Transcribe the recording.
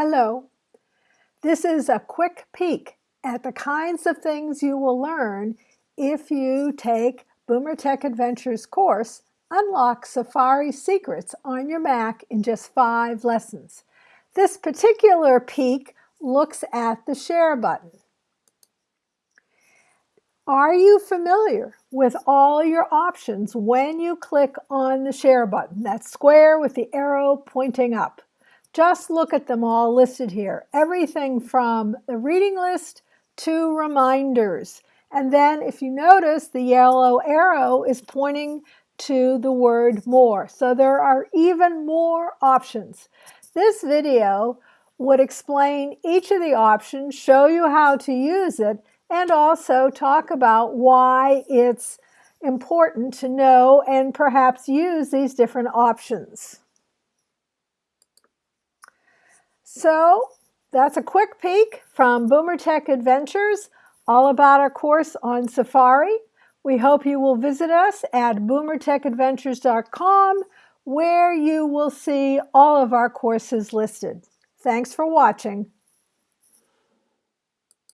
Hello. This is a quick peek at the kinds of things you will learn if you take Boomer Tech Adventures course, Unlock Safari Secrets on your Mac in just five lessons. This particular peek looks at the share button. Are you familiar with all your options when you click on the share button, that square with the arrow pointing up? Just look at them all listed here. Everything from the reading list to reminders. And then if you notice, the yellow arrow is pointing to the word more. So there are even more options. This video would explain each of the options, show you how to use it, and also talk about why it's important to know and perhaps use these different options. So that's a quick peek from Boomer Tech Adventures, all about our course on Safari. We hope you will visit us at boomertechadventures.com where you will see all of our courses listed. Thanks for watching.